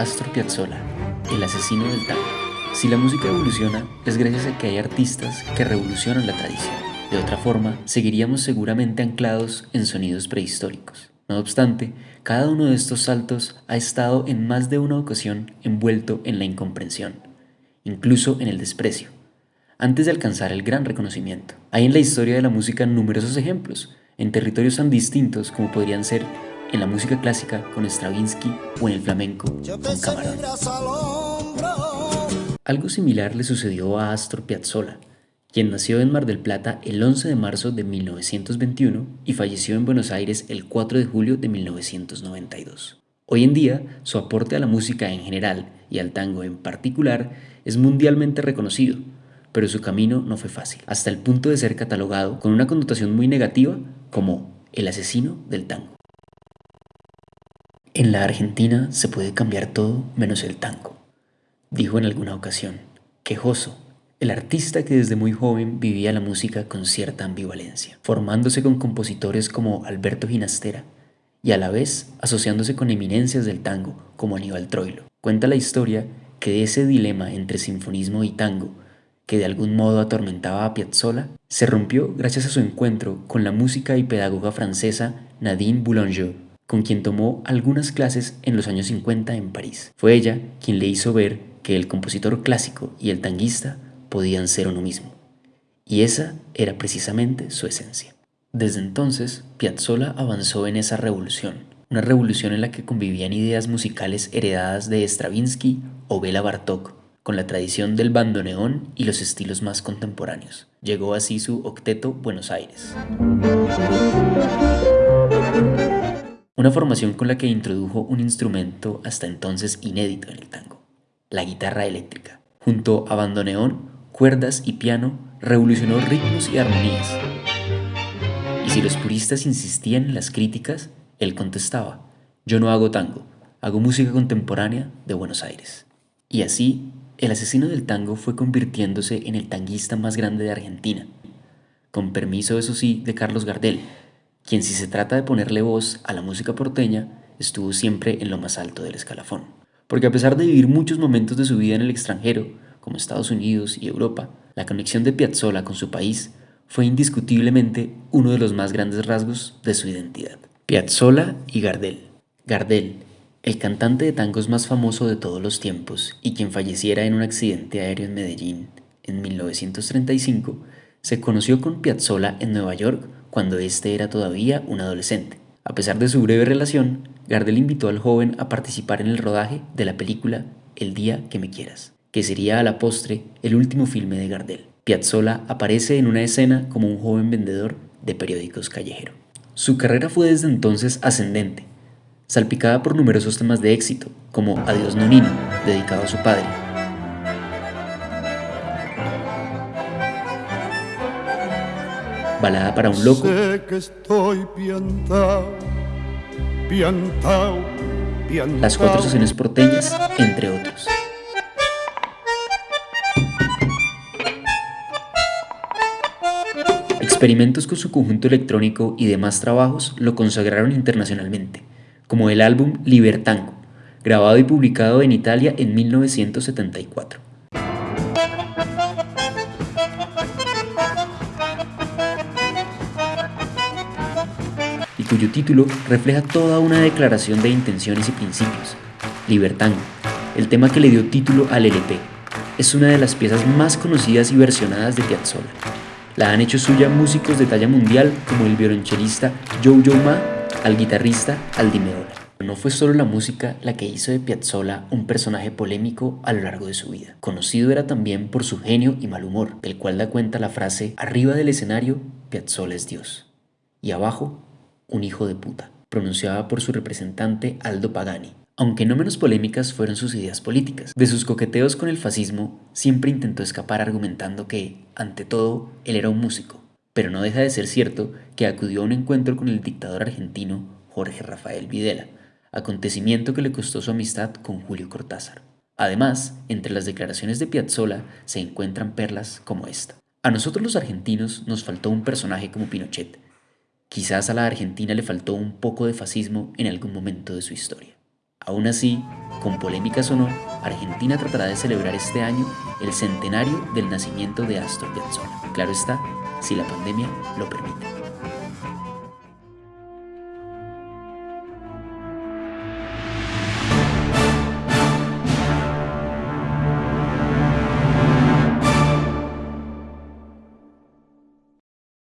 Astor Piazzolla, el asesino del tango. Si la música evoluciona, es gracias a que hay artistas que revolucionan la tradición. De otra forma, seguiríamos seguramente anclados en sonidos prehistóricos. No obstante, cada uno de estos saltos ha estado en más de una ocasión envuelto en la incomprensión, incluso en el desprecio, antes de alcanzar el gran reconocimiento. Hay en la historia de la música numerosos ejemplos, en territorios tan distintos como podrían ser en la música clásica con Stravinsky o en el flamenco con Camarón. Algo similar le sucedió a Astor Piazzolla, quien nació en Mar del Plata el 11 de marzo de 1921 y falleció en Buenos Aires el 4 de julio de 1992. Hoy en día, su aporte a la música en general y al tango en particular es mundialmente reconocido, pero su camino no fue fácil, hasta el punto de ser catalogado con una connotación muy negativa como el asesino del tango. En la Argentina se puede cambiar todo menos el tango, dijo en alguna ocasión, quejoso, el artista que desde muy joven vivía la música con cierta ambivalencia, formándose con compositores como Alberto Ginastera y a la vez asociándose con eminencias del tango como Aníbal Troilo. Cuenta la historia que de ese dilema entre sinfonismo y tango que de algún modo atormentaba a Piazzolla, se rompió gracias a su encuentro con la música y pedagoga francesa Nadine Boulanger, con quien tomó algunas clases en los años 50 en París. Fue ella quien le hizo ver que el compositor clásico y el tanguista podían ser uno mismo. Y esa era precisamente su esencia. Desde entonces, Piazzolla avanzó en esa revolución, una revolución en la que convivían ideas musicales heredadas de Stravinsky o Bela Bartok, con la tradición del bandoneón y los estilos más contemporáneos. Llegó así su octeto Buenos Aires. Una formación con la que introdujo un instrumento hasta entonces inédito en el tango, la guitarra eléctrica. Junto a bandoneón, cuerdas y piano, revolucionó ritmos y armonías. Y si los puristas insistían en las críticas, él contestaba, yo no hago tango, hago música contemporánea de Buenos Aires. Y así el asesino del tango fue convirtiéndose en el tanguista más grande de Argentina, con permiso eso sí de Carlos Gardel, quien si se trata de ponerle voz a la música porteña, estuvo siempre en lo más alto del escalafón. Porque a pesar de vivir muchos momentos de su vida en el extranjero, como Estados Unidos y Europa, la conexión de Piazzolla con su país fue indiscutiblemente uno de los más grandes rasgos de su identidad. Piazzolla y Gardel. Gardel, el cantante de tangos más famoso de todos los tiempos y quien falleciera en un accidente aéreo en Medellín en 1935, se conoció con Piazzolla en Nueva York cuando éste era todavía un adolescente. A pesar de su breve relación, Gardel invitó al joven a participar en el rodaje de la película El día que me quieras, que sería a la postre el último filme de Gardel. Piazzolla aparece en una escena como un joven vendedor de periódicos callejero. Su carrera fue desde entonces ascendente, salpicada por numerosos temas de éxito, como Adiós Nonino, dedicado a su padre. Balada para un loco. Las cuatro estaciones porteñas, entre otros. Experimentos con su conjunto electrónico y demás trabajos lo consagraron internacionalmente como el álbum Libertango, grabado y publicado en Italia en 1974. Cuyo título refleja toda una declaración de intenciones y principios. Libertango, el tema que le dio título al LP, es una de las piezas más conocidas y versionadas de Piazzolla. La han hecho suya músicos de talla mundial como el violonchelista Joe Ma al guitarrista Aldi Meola. No fue solo la música la que hizo de Piazzolla un personaje polémico a lo largo de su vida. Conocido era también por su genio y mal humor, del cual da cuenta la frase Arriba del escenario, Piazzolla es Dios. Y abajo, un hijo de puta, pronunciada por su representante Aldo Pagani. Aunque no menos polémicas fueron sus ideas políticas. De sus coqueteos con el fascismo, siempre intentó escapar argumentando que, ante todo, él era un músico, pero no deja de ser cierto que acudió a un encuentro con el dictador argentino Jorge Rafael Videla, acontecimiento que le costó su amistad con Julio Cortázar. Además, entre las declaraciones de Piazzolla se encuentran perlas como esta. A nosotros los argentinos nos faltó un personaje como Pinochet. Quizás a la Argentina le faltó un poco de fascismo en algún momento de su historia. Aún así, con polémicas o no, Argentina tratará de celebrar este año el centenario del nacimiento de Astor Piazzolla. Claro está, si la pandemia lo permite.